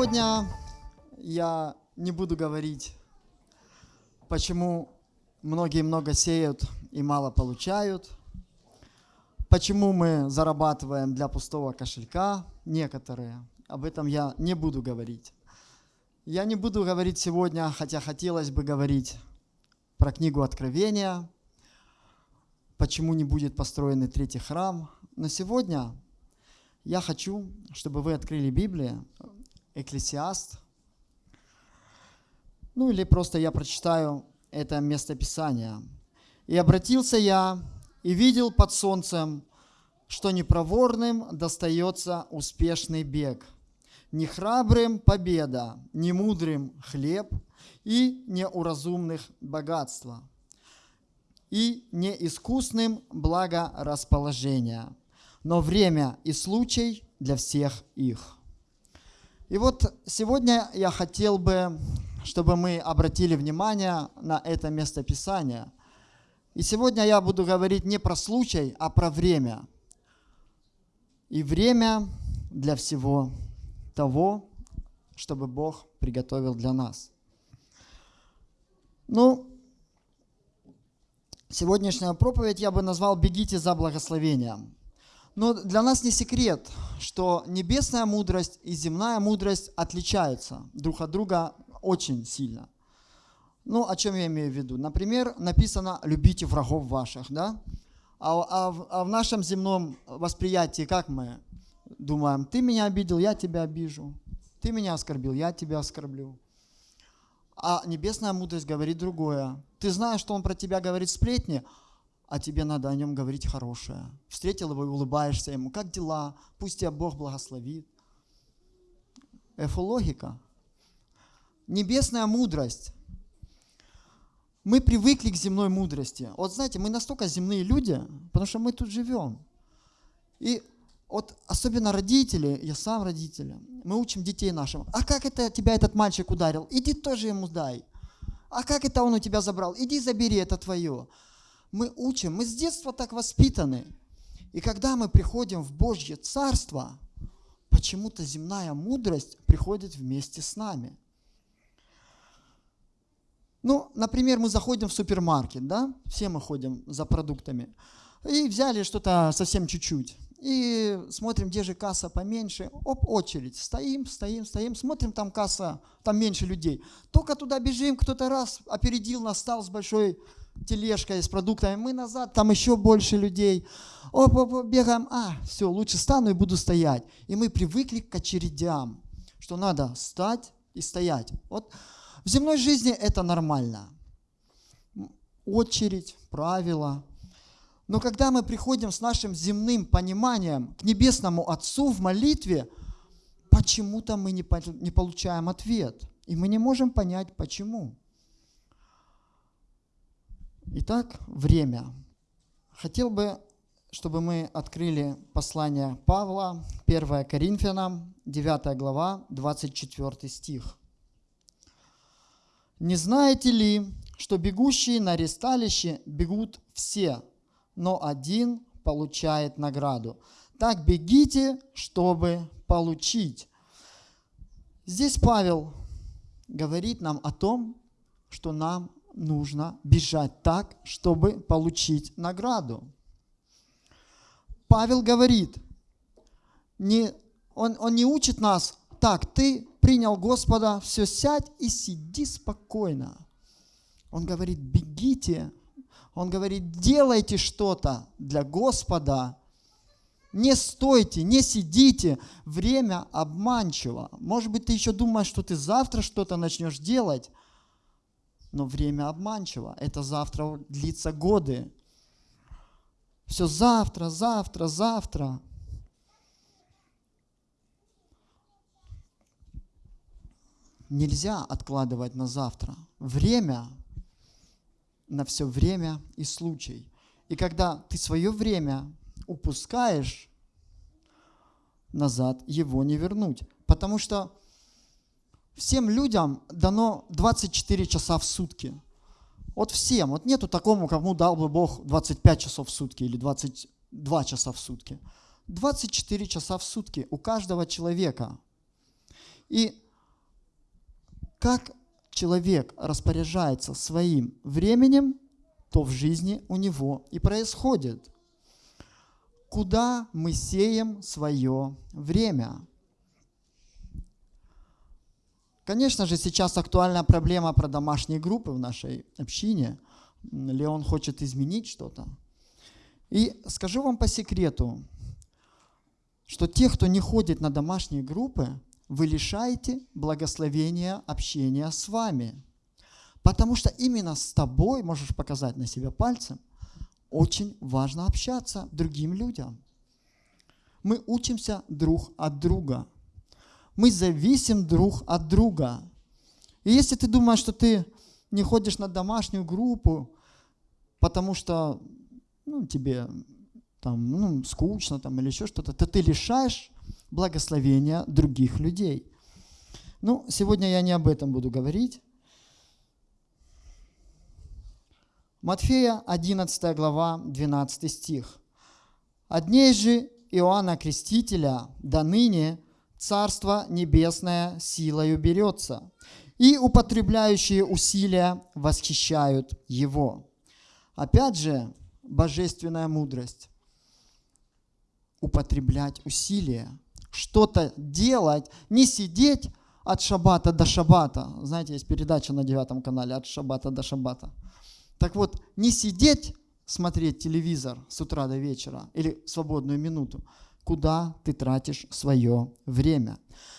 Сегодня я не буду говорить, почему многие много сеют и мало получают, почему мы зарабатываем для пустого кошелька, некоторые. Об этом я не буду говорить. Я не буду говорить сегодня, хотя хотелось бы говорить про книгу Откровения, почему не будет построен третий храм. Но сегодня я хочу, чтобы вы открыли Библию, Экклесиаст, ну или просто я прочитаю это местописание. «И обратился я, и видел под солнцем, что непроворным достается успешный бег, не храбрым победа, не мудрым хлеб и не у разумных богатства, и не искусным благорасположение, но время и случай для всех их». И вот сегодня я хотел бы, чтобы мы обратили внимание на это местописание. И сегодня я буду говорить не про случай, а про время. И время для всего того, чтобы Бог приготовил для нас. Ну, сегодняшняя проповедь я бы назвал «Бегите за благословением». Но для нас не секрет, что небесная мудрость и земная мудрость отличаются друг от друга очень сильно. Ну, о чем я имею в виду? Например, написано «любите врагов ваших», да? А, а, а в нашем земном восприятии как мы думаем? Ты меня обидел, я тебя обижу. Ты меня оскорбил, я тебя оскорблю. А небесная мудрость говорит другое. Ты знаешь, что он про тебя говорит сплетни, а тебе надо о нем говорить хорошее. Встретил его и улыбаешься ему. Как дела? Пусть тебя Бог благословит. Эфологика. Небесная мудрость. Мы привыкли к земной мудрости. Вот знаете, мы настолько земные люди, потому что мы тут живем. И вот особенно родители, я сам родитель, мы учим детей нашим. А как это тебя этот мальчик ударил? Иди тоже ему дай. А как это он у тебя забрал? Иди забери, это твое мы учим, мы с детства так воспитаны. И когда мы приходим в Божье Царство, почему-то земная мудрость приходит вместе с нами. Ну, например, мы заходим в супермаркет, да, все мы ходим за продуктами, и взяли что-то совсем чуть-чуть. И смотрим, где же касса поменьше. Оп, очередь. Стоим, стоим, стоим. Смотрим, там касса, там меньше людей. Только туда бежим, кто-то раз опередил нас, стал с большой тележкой с продуктами, мы назад, там еще больше людей. Оп, оп, оп, бегаем, а, все, лучше стану и буду стоять. И мы привыкли к очередям, что надо стать и стоять. Вот в земной жизни это нормально. Очередь, правила. Но когда мы приходим с нашим земным пониманием к Небесному Отцу в молитве, почему-то мы не получаем ответ. И мы не можем понять, почему. Итак, время. Хотел бы, чтобы мы открыли послание Павла, 1 Коринфянам, 9 глава, 24 стих. «Не знаете ли, что бегущие на ресталище бегут все, но один получает награду? Так бегите, чтобы получить». Здесь Павел говорит нам о том, что нам нужно бежать так, чтобы получить награду. Павел говорит, не, он, он не учит нас, так, ты принял Господа, все, сядь и сиди спокойно. Он говорит, бегите. Он говорит, делайте что-то для Господа. Не стойте, не сидите. Время обманчиво. Может быть, ты еще думаешь, что ты завтра что-то начнешь делать, но время обманчиво. Это завтра длится годы. Все завтра, завтра, завтра. Нельзя откладывать на завтра. Время на все время и случай. И когда ты свое время упускаешь, назад его не вернуть. Потому что всем людям дано 24 часа в сутки. Вот всем. Вот нету такому, кому дал бы Бог 25 часов в сутки или 22 часа в сутки. 24 часа в сутки у каждого человека. И как человек распоряжается своим временем, то в жизни у него и происходит. Куда мы сеем свое время? Конечно же, сейчас актуальная проблема про домашние группы в нашей общине. Леон хочет изменить что-то. И скажу вам по секрету, что тех, кто не ходит на домашние группы, вы лишаете благословения общения с вами. Потому что именно с тобой, можешь показать на себя пальцем, очень важно общаться другим людям. Мы учимся друг от друга. Мы зависим друг от друга. И если ты думаешь, что ты не ходишь на домашнюю группу, потому что ну, тебе там, ну, скучно там, или еще что-то, то ты лишаешь благословения других людей. Ну, сегодня я не об этом буду говорить. Матфея 11 глава 12 стих. «От дней же Иоанна Крестителя до ныне Царство Небесное силою берется, и употребляющие усилия восхищают Его». Опять же, божественная мудрость. Употреблять усилия, что-то делать, не сидеть от шабата до шабата. Знаете, есть передача на девятом канале «От шабата до шабата». Так вот, не сидеть, смотреть телевизор с утра до вечера или свободную минуту, куда ты тратишь свое время.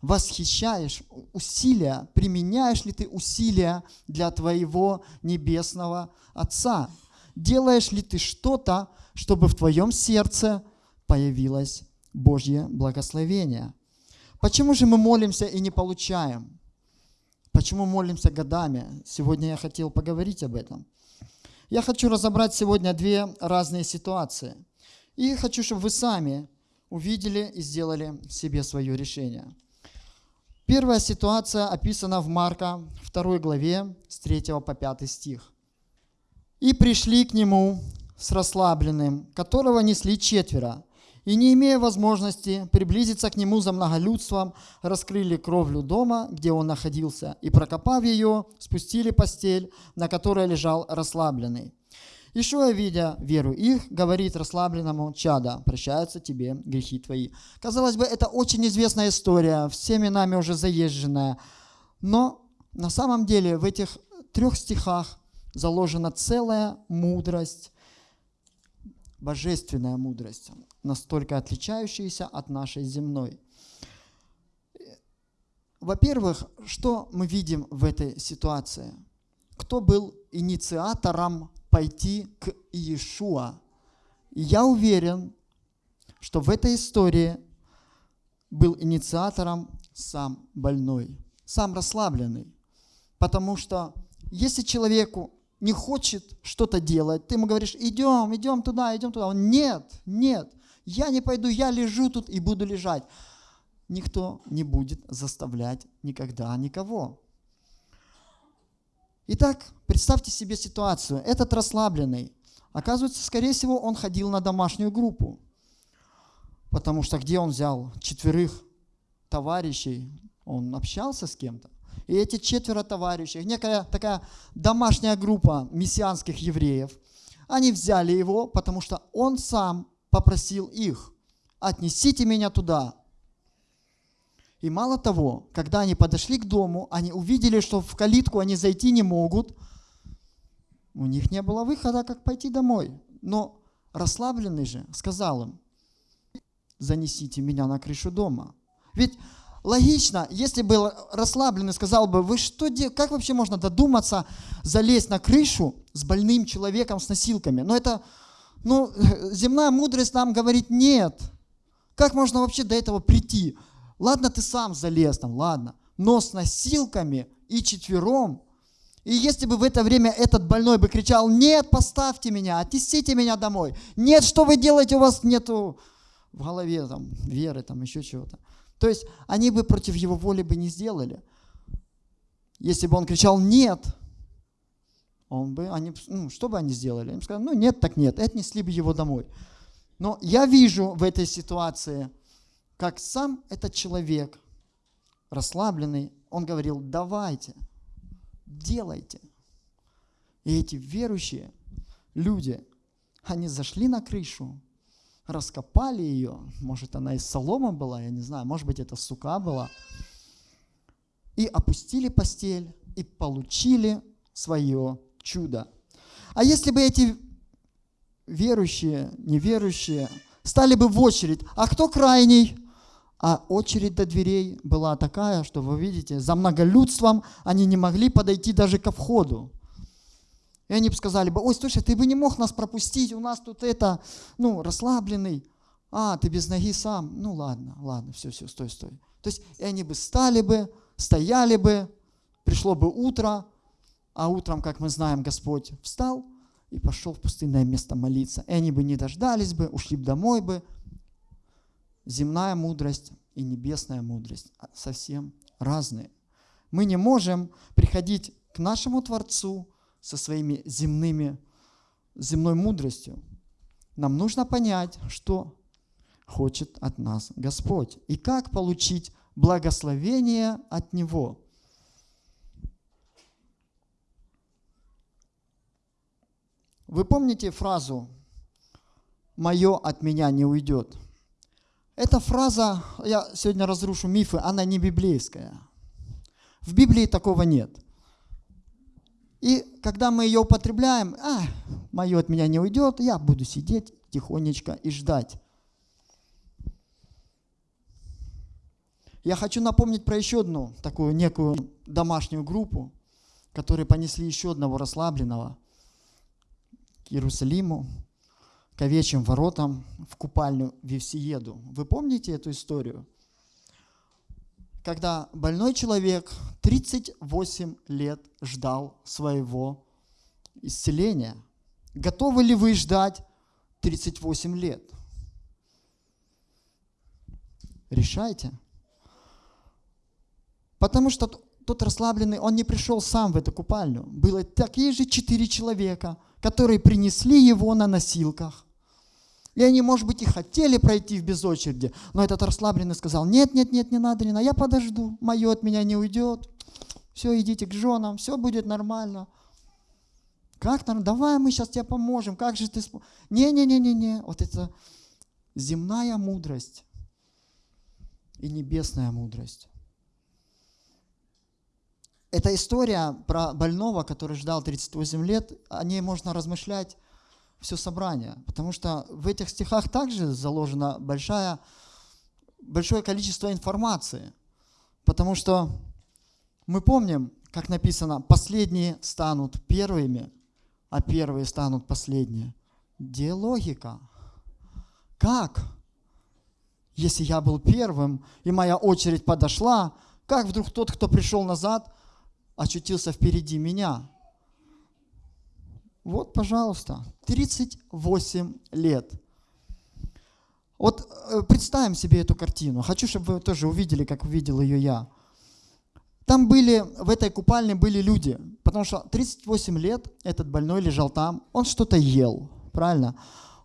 Восхищаешь усилия, применяешь ли ты усилия для твоего небесного Отца? Делаешь ли ты что-то, чтобы в твоем сердце появилось Божье благословение? Почему же мы молимся и не получаем? Почему молимся годами? Сегодня я хотел поговорить об этом. Я хочу разобрать сегодня две разные ситуации. И хочу, чтобы вы сами увидели и сделали себе свое решение. Первая ситуация описана в Марка 2 главе с 3 по 5 стих. «И пришли к нему с расслабленным, которого несли четверо, и, не имея возможности приблизиться к нему за многолюдством, раскрыли кровлю дома, где он находился, и, прокопав ее, спустили постель, на которой лежал расслабленный. Ишуа, видя веру их, говорит расслабленному чада, прощаются тебе грехи твои. Казалось бы, это очень известная история, всеми нами уже заезженная, но на самом деле в этих трех стихах заложена целая мудрость, божественная мудрость настолько отличающиеся от нашей земной. Во-первых, что мы видим в этой ситуации? Кто был инициатором пойти к Иешуа? И я уверен, что в этой истории был инициатором сам больной, сам расслабленный. Потому что если человеку не хочет что-то делать, ты ему говоришь, идем, идем туда, идем туда. Он, нет, нет. Я не пойду, я лежу тут и буду лежать. Никто не будет заставлять никогда никого. Итак, представьте себе ситуацию. Этот расслабленный, оказывается, скорее всего, он ходил на домашнюю группу. Потому что где он взял четверых товарищей? Он общался с кем-то. И эти четверо товарищей, некая такая домашняя группа мессианских евреев, они взяли его, потому что он сам попросил их, отнесите меня туда. И мало того, когда они подошли к дому, они увидели, что в калитку они зайти не могут. У них не было выхода, как пойти домой. Но расслабленный же сказал им, занесите меня на крышу дома. Ведь логично, если бы расслабленный сказал бы, вы что делаете, как вообще можно додуматься залезть на крышу с больным человеком с носилками? Но это ну, земная мудрость нам говорит нет. Как можно вообще до этого прийти? Ладно, ты сам залез там, ладно. Но с носилками и четвером. И если бы в это время этот больной бы кричал, нет, поставьте меня, отнесите меня домой. Нет, что вы делаете, у вас нету в голове там веры, там еще чего-то. То есть они бы против его воли бы не сделали. Если бы он кричал «нет», он бы, они, ну, что бы они сделали? Они сказали, ну нет, так нет, и отнесли бы его домой. Но я вижу в этой ситуации, как сам этот человек, расслабленный, он говорил, давайте, делайте. И эти верующие люди, они зашли на крышу, раскопали ее, может она из солома была, я не знаю, может быть это сука была, и опустили постель, и получили свое чудо. А если бы эти верующие, неверующие стали бы в очередь, а кто крайний? А очередь до дверей была такая, что вы видите, за многолюдством они не могли подойти даже ко входу. И они бы сказали бы, ой, слушай, ты бы не мог нас пропустить, у нас тут это, ну, расслабленный. А, ты без ноги сам. Ну ладно, ладно, все, все, стой, стой. То есть и они бы стали бы, стояли бы, пришло бы утро, а утром, как мы знаем, Господь встал и пошел в пустынное место молиться. И они бы не дождались бы, ушли бы домой бы. Земная мудрость и небесная мудрость совсем разные. Мы не можем приходить к нашему Творцу со своими земными, земной мудростью. Нам нужно понять, что хочет от нас Господь и как получить благословение от Него. Вы помните фразу «Мое от меня не уйдет»? Эта фраза, я сегодня разрушу мифы, она не библейская. В Библии такого нет. И когда мы ее употребляем, а, мое от меня не уйдет, я буду сидеть тихонечко и ждать. Я хочу напомнить про еще одну такую некую домашнюю группу, которые понесли еще одного расслабленного – к Иерусалиму, к овечьим воротам, в купальню Вевсиеду. Вы помните эту историю? Когда больной человек 38 лет ждал своего исцеления. Готовы ли вы ждать 38 лет? Решайте. Потому что тот расслабленный, он не пришел сам в эту купальню. Было такие же четыре человека – которые принесли его на носилках. И они, может быть, и хотели пройти в без очереди, но этот расслабленный сказал, нет, нет, нет, не надо, надо, я подожду, мое от меня не уйдет. Все, идите к женам, все будет нормально. Как там? Давай мы сейчас тебе поможем. Как же ты... Не-не-не-не-не. Вот это земная мудрость и небесная мудрость. Эта история про больного, который ждал 38 лет, о ней можно размышлять все собрание, потому что в этих стихах также заложено большая, большое количество информации, потому что мы помним, как написано, последние станут первыми, а первые станут последние. Где логика? Как? Если я был первым, и моя очередь подошла, как вдруг тот, кто пришел назад, очутился впереди меня. Вот, пожалуйста, 38 лет. Вот э, представим себе эту картину. Хочу, чтобы вы тоже увидели, как увидел ее я. Там были, в этой купальне были люди, потому что 38 лет этот больной лежал там, он что-то ел, правильно?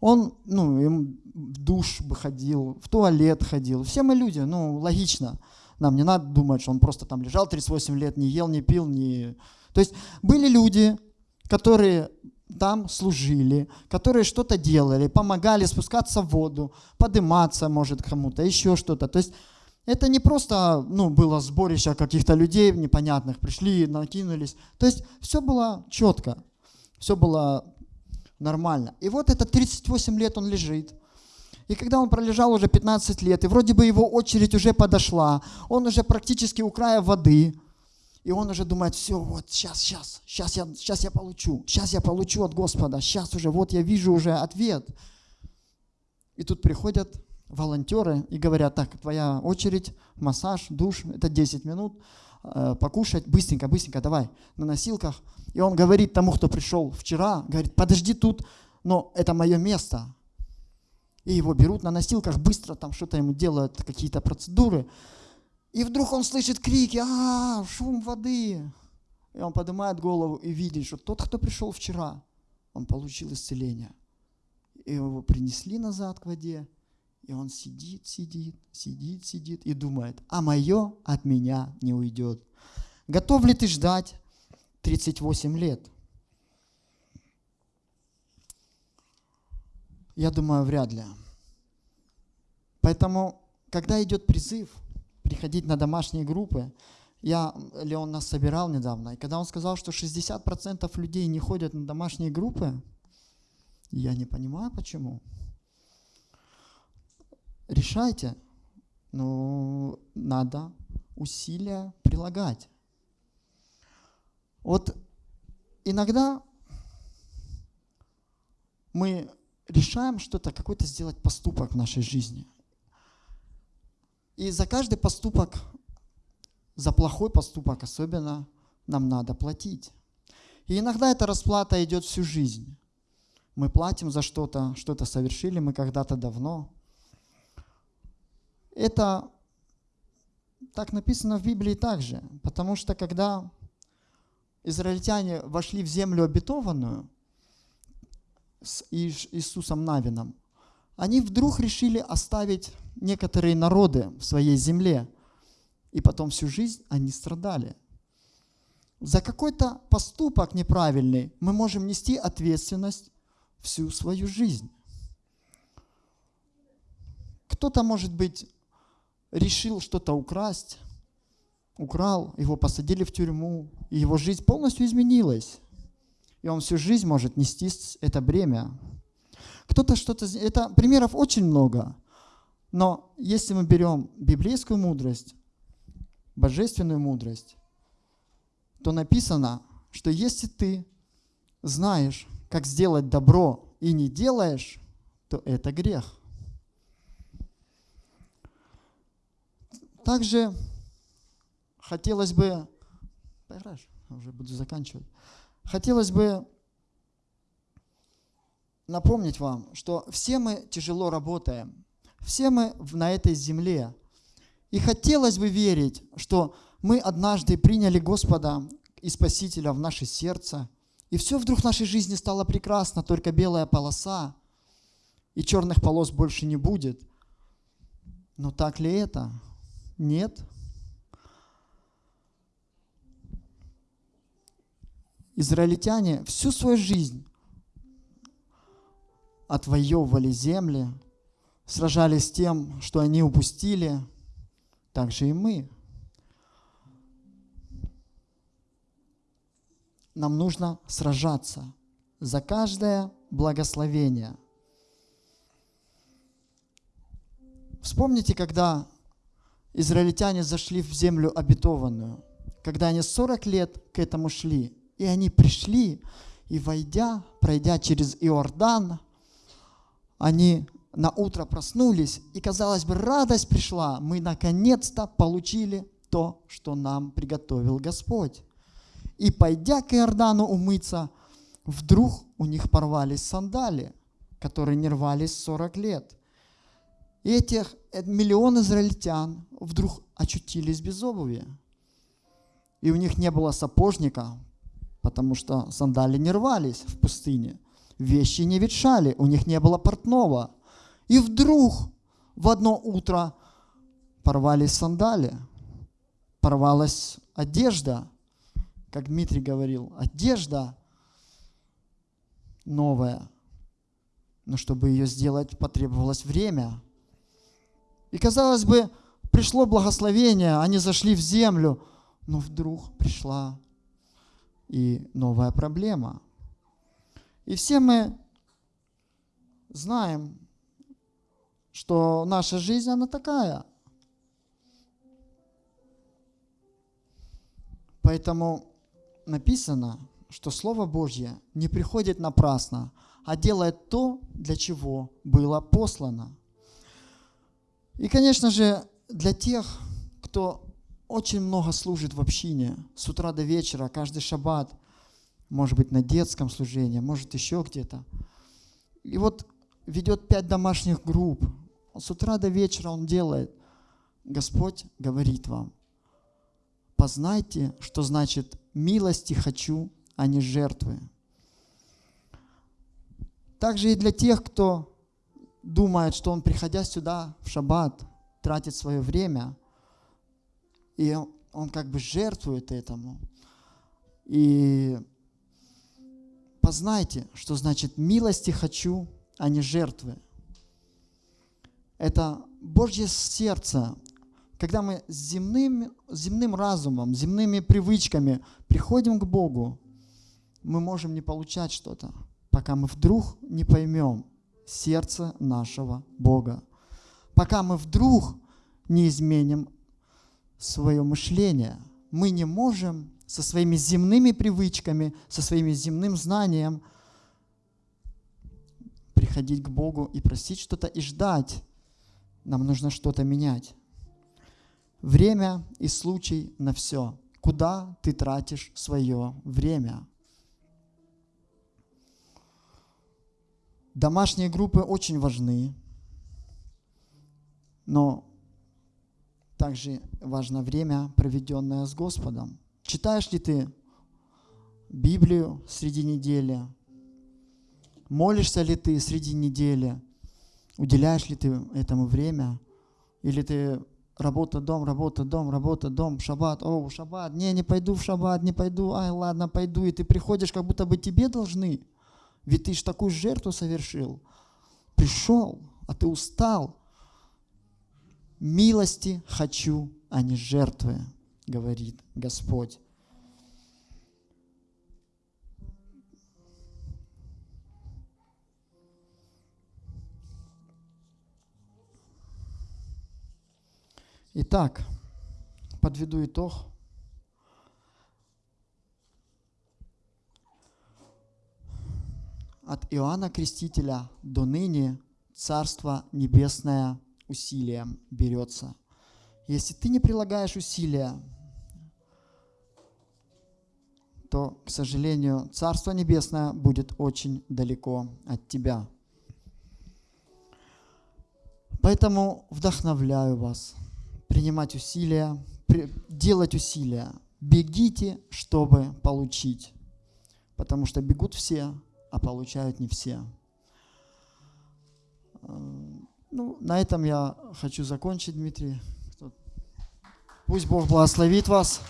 Он, ну, в душ бы ходил, в туалет ходил. Все мы люди, ну, логично. Нам не надо думать, что он просто там лежал 38 лет, не ел, не пил, не... То есть были люди, которые там служили, которые что-то делали, помогали спускаться в воду, подниматься, может, кому-то, еще что-то. То есть это не просто ну, было сборище каких-то людей непонятных, пришли, накинулись. То есть все было четко, все было нормально. И вот это 38 лет он лежит, и когда он пролежал уже 15 лет, и вроде бы его очередь уже подошла, он уже практически у края воды, и он уже думает, все, вот сейчас, сейчас, сейчас я, сейчас я получу, сейчас я получу от Господа, сейчас уже, вот я вижу уже ответ. И тут приходят волонтеры и говорят, так, твоя очередь, массаж, душ, это 10 минут, э, покушать, быстренько, быстренько, давай, на носилках. И он говорит тому, кто пришел вчера, говорит, подожди тут, но это мое место, и его берут на носилках, быстро там что-то ему делают, какие-то процедуры. И вдруг он слышит крики, а, шум воды. И он поднимает голову и видит, что тот, кто пришел вчера, он получил исцеление. И его принесли назад к воде, И он сидит, сидит, сидит, сидит и думает, а мое от меня не уйдет. Готов ли ты ждать 38 лет? Я думаю, вряд ли. Поэтому, когда идет призыв приходить на домашние группы, я, Леон нас собирал недавно, и когда он сказал, что 60% людей не ходят на домашние группы, я не понимаю, почему. Решайте, но надо усилия прилагать. Вот иногда мы решаем что-то, какой-то сделать поступок в нашей жизни. И за каждый поступок, за плохой поступок особенно, нам надо платить. И иногда эта расплата идет всю жизнь. Мы платим за что-то, что-то совершили мы когда-то давно. Это так написано в Библии также, потому что когда израильтяне вошли в землю обетованную с Иисусом Навином, они вдруг решили оставить некоторые народы в своей земле, и потом всю жизнь они страдали. За какой-то поступок неправильный мы можем нести ответственность всю свою жизнь. Кто-то, может быть, решил что-то украсть, украл, его посадили в тюрьму, и его жизнь полностью изменилась. И он всю жизнь может нести это бремя. Кто-то что-то... Это примеров очень много. Но если мы берем библейскую мудрость, божественную мудрость, то написано, что если ты знаешь, как сделать добро и не делаешь, то это грех. Также хотелось бы, поиграешь, уже буду заканчивать, хотелось бы напомнить вам, что все мы тяжело работаем, все мы на этой земле. И хотелось бы верить, что мы однажды приняли Господа и Спасителя в наше сердце, и все вдруг в нашей жизни стало прекрасно, только белая полоса, и черных полос больше не будет. Но так ли это? Нет. Израильтяне всю свою жизнь отвоевывали земли, сражались с тем, что они упустили, так же и мы. Нам нужно сражаться за каждое благословение. Вспомните, когда израильтяне зашли в землю обетованную, когда они 40 лет к этому шли, и они пришли, и войдя, пройдя через Иордан, они на утро проснулись, и, казалось бы, радость пришла. Мы наконец-то получили то, что нам приготовил Господь. И, пойдя к Иордану умыться, вдруг у них порвались сандали, которые не рвались 40 лет. И этих э, миллион израильтян вдруг очутились без обуви. И у них не было сапожника, потому что сандали не рвались в пустыне. Вещи не ветшали, у них не было портного – и вдруг в одно утро порвались сандали, порвалась одежда, как Дмитрий говорил, одежда новая. Но чтобы ее сделать, потребовалось время. И казалось бы, пришло благословение, они зашли в землю, но вдруг пришла и новая проблема. И все мы знаем, что наша жизнь, она такая. Поэтому написано, что Слово Божье не приходит напрасно, а делает то, для чего было послано. И, конечно же, для тех, кто очень много служит в общине, с утра до вечера, каждый шаббат, может быть, на детском служении, может, еще где-то. И вот ведет пять домашних групп, с утра до вечера он делает. Господь говорит вам, познайте, что значит милости хочу, а не жертвы. Также и для тех, кто думает, что он, приходя сюда в шаббат, тратит свое время, и он, как бы жертвует этому. И познайте, что значит милости хочу, а не жертвы. Это Божье сердце. Когда мы с земным, земным разумом, земными привычками приходим к Богу, мы можем не получать что-то, пока мы вдруг не поймем сердце нашего Бога. Пока мы вдруг не изменим свое мышление, мы не можем со своими земными привычками, со своими земным знанием приходить к Богу и просить что-то и ждать. Нам нужно что-то менять. Время и случай на все. Куда ты тратишь свое время? Домашние группы очень важны, но также важно время, проведенное с Господом. Читаешь ли ты Библию среди недели? Молишься ли ты среди недели? Уделяешь ли ты этому время? Или ты работа, дом, работа, дом, работа, дом, шаббат, о, шаббат, не, не пойду в шаббат, не пойду, ай, ладно, пойду, и ты приходишь, как будто бы тебе должны, ведь ты же такую жертву совершил. Пришел, а ты устал. Милости хочу, а не жертвы, говорит Господь. Итак, подведу итог. От Иоанна Крестителя до ныне Царство Небесное усилием берется. Если ты не прилагаешь усилия, то, к сожалению, Царство Небесное будет очень далеко от тебя. Поэтому вдохновляю вас – принимать усилия, делать усилия. Бегите, чтобы получить. Потому что бегут все, а получают не все. Ну, на этом я хочу закончить, Дмитрий. Пусть Бог благословит вас.